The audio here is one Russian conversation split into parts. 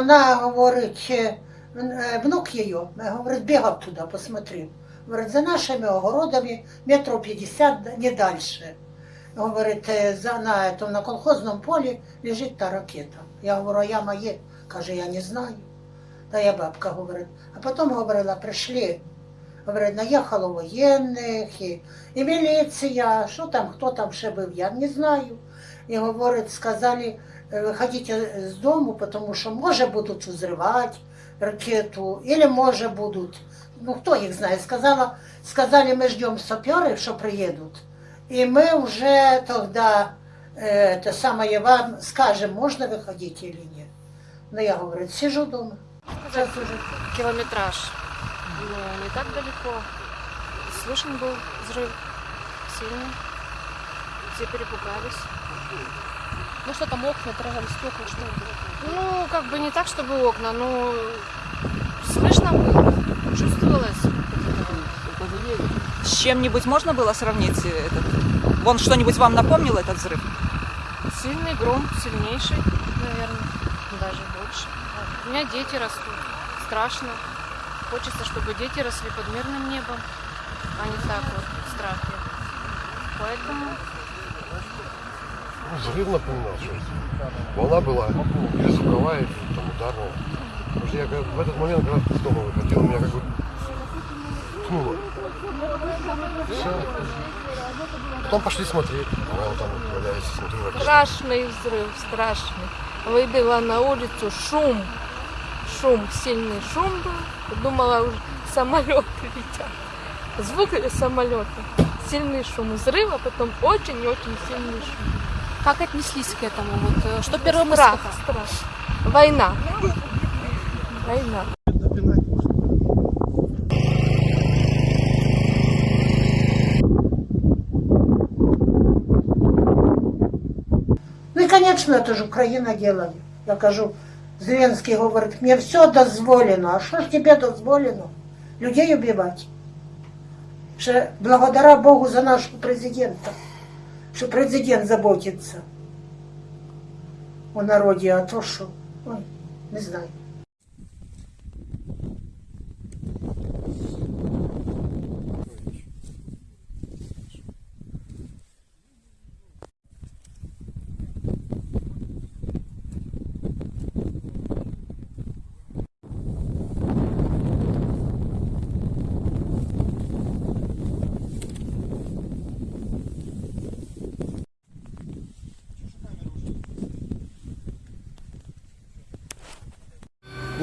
Вона говорить, е, е, внук її, е, говорить, бігав туди, посмотрів. Говорить, за нашими огородами метров 50, не дальше. Говорить, за, на, этом, на колхозному полі лежить та ракета. Я говорю, а яма є? Каже, я не знаю. Та я бабка говорить. А потім говорила, прийшли. Говорить, наїхало воєнних, і, і міліція, що там, хто там ще був, я не знаю. І говорить, сказали, «Е, виходите з дому, тому що може будуть взривати ракету, или може будуть, ну хто їх знає, сказала, сказали, ми ждемо саперів, що приїдуть. І ми вже тоді е, те саме вам скажемо, можна виходити или ні. Ну я говорю, сижу дома. Зараз уже километраж. Но не так далеко. Слышен был взрыв сильный. Все перепугались. Ну что там окна, трогали стекла, что Ну, как бы не так, чтобы окна, но слышно было, чувствовалось. С чем-нибудь можно было сравнить этот? Вон что-нибудь вам напомнил этот взрыв? Сильный гром, сильнейший, наверное, даже больше. У меня дети растут, страшно. Хочется, чтобы дети росли под мирным небом, а не так вот в страхе. Поэтому Ну, взрыв напоминал что Волна была или звуковая, или там ударная. Потому что я когда- в этот момент, когда из дома выходил, меня как бы ткнуло. Все. Потом пошли смотреть. Вот там валяюсь, смотрю. Страшный взрыв, страшный. Выбила на улицу шум. Шум, сильный шум был. Думала, уже самолеты летят. Звук самолета. Сильный шум взрыва, потом очень и очень сильный шум. Как отнеслись к этому? Вот, э, что мысль Страх, страх. Война. Война. Ну и, конечно, это же Украина делали. Я кажу, Зеленский говорит, мне все дозволено. А что ж тебе дозволено? Людей убивать. Ще благодаря Богу за нашего президента, что президент заботится о народе, а то что, ой, не знаю.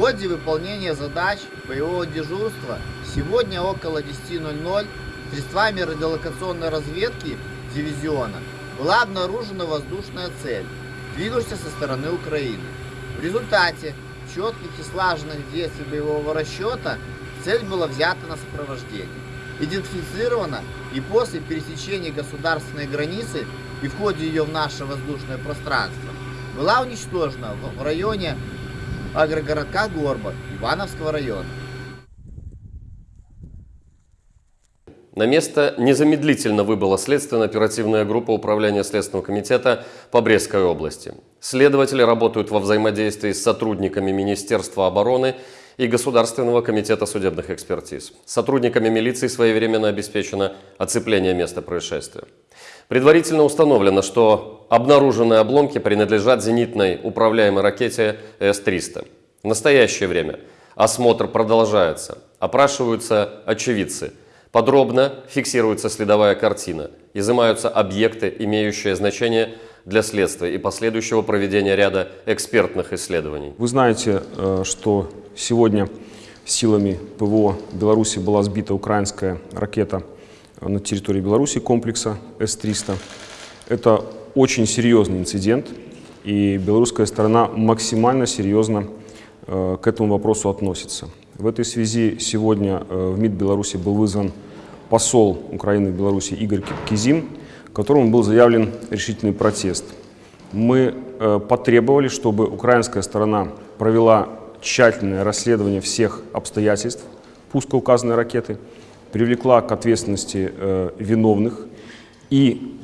Ходе выполнения задач боевого дежурства сегодня около 10.00 средствами радиолокационной разведки дивизиона была обнаружена воздушная цель, двинувшаяся со стороны Украины. В результате четких и слаженных действий боевого расчета цель была взята на сопровождение, идентифицирована и после пересечения государственной границы и в ее в наше воздушное пространство была уничтожена в районе агрогородка Горбат Ивановского района. На место незамедлительно выбыла следственно-оперативная группа Управления Следственного комитета по Брестской области. Следователи работают во взаимодействии с сотрудниками Министерства обороны и Государственного комитета судебных экспертиз. Сотрудниками милиции своевременно обеспечено оцепление места происшествия. Предварительно установлено, что обнаруженные обломки принадлежат зенитной управляемой ракете С-300. В настоящее время осмотр продолжается. Опрашиваются очевидцы. Подробно фиксируется следовая картина. Изымаются объекты, имеющие значение для следствия и последующего проведения ряда экспертных исследований. Вы знаете, э, что сегодня силами ПВО Беларуси была сбита украинская ракета на территории Беларуси комплекса С-300. Это очень серьезный инцидент, и белорусская сторона максимально серьезно э, к этому вопросу относится. В этой связи сегодня э, в МИД Беларуси был вызван посол Украины в Беларуси Игорь Кизим, которому был заявлен решительный протест. Мы э, потребовали, чтобы украинская сторона провела тщательное расследование всех обстоятельств пуска указанной ракеты, привлекла к ответственности э, виновных и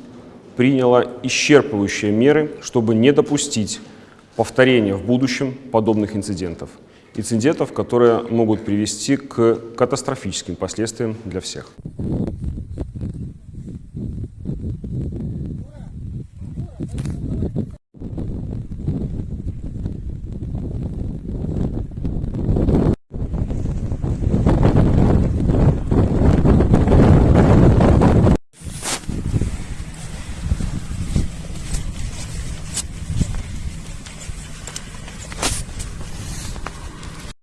приняла исчерпывающие меры, чтобы не допустить повторения в будущем подобных инцидентов. Инцидентов, которые могут привести к катастрофическим последствиям для всех.